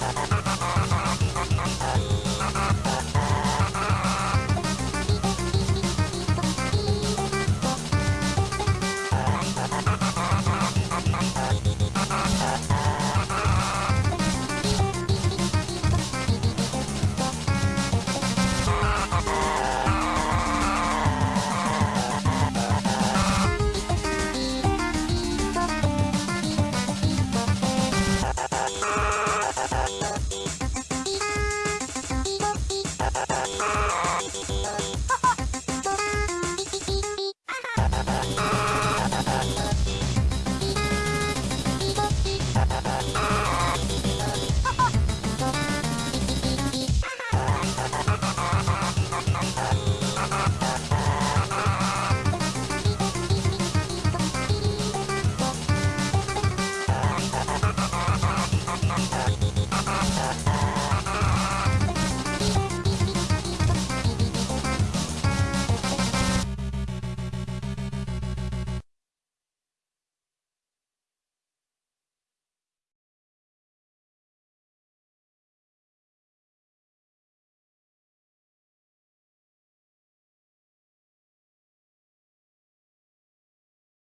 Ha ha ha ha!